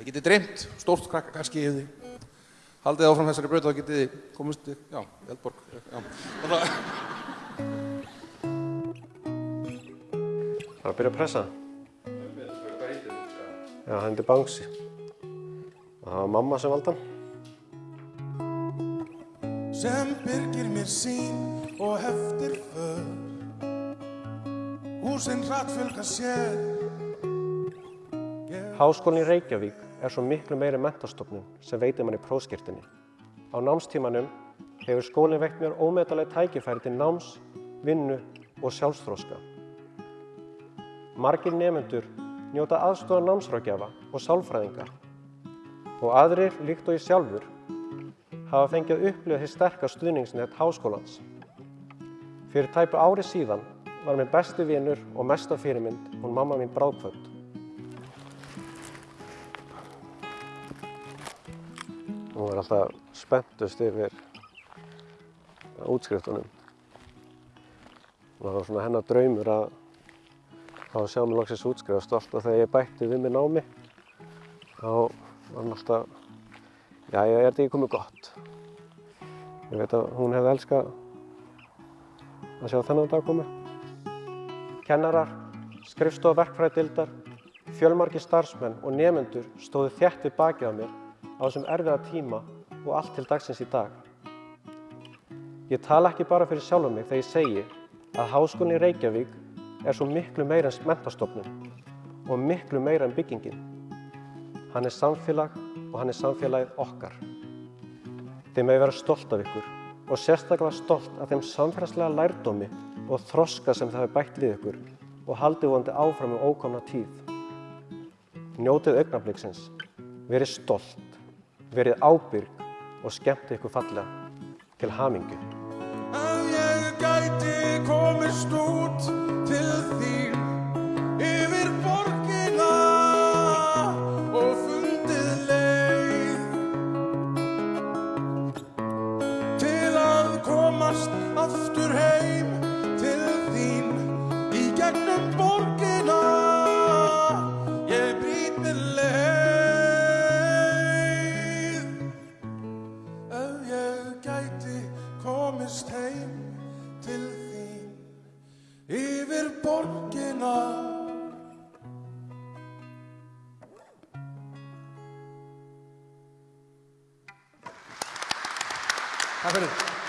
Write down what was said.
Þið getið dreymt, stórt krakka kannski ef þið haldið áfram þessari braut þá getið þið komist, já, í Eldborg, já. Að, Það er að byrja að pressa. Já, hann er Bangsi. Það var mamma sem valda sem byrgir mér sín og heftir för húsinn hrattfölga sér Háskólinn í Reykjavík er svo miklu meiri mentastofnun sem veitir manni prófskirtinni. Á námstímanum hefur skólinn veitt mér ómetalega tækifæri til náms, vinnu og sjálfstróska. Margir nefendur njóta aðstofa námsrákjafa og sálfræðinga og aðrir, líkt og ég sjálfur, hafa fengið að upplifa því sterka stuðningsnett háskólans. Fyrir tæpu ári síðan var minn besti vinur og mesta fyrirmynd hún mamma mín bráðkvöld. Hún var alltaf spenntust yfir útskriftunum. Það var svona hennar draumur að að sjá mig loksins útskrifast og alltaf þegar ég bætti við mig námi þá var hann alltaf, já, ég er þetta ekki komið gott. Ég veit að hún hefði elskað að sjá þennan dag komið. Kennarar, skrifstofa verkfræðdildar, fjölmargir starfsmenn og nefendur stóðu við bakið á mér á þessum erfiða tíma og allt til dagsins í dag. Ég tala ekki bara fyrir sjálfa mig þegar ég segi að Háskólinn í Reykjavík er svo miklu meira en mentastofnun og miklu meira en byggingin. Hann er samfélag og hann er samfélagið okkar. Þið með vera stolt af ykkur og sérstaklega stolt af þeim samfélagslega lærdómi og þroska sem það hefur bætt við ykkur og haldið vonandi áfram um ókomna tíð. Njótið augnabliksins, verið stolt, verið ábyrg og skemmt ykkur fallega til hamingju. Ef ég gæti komist út til þín yfir borgina og fundið leið til að komast aftur heim til þín í gegnum borgina borgina takk fyrir.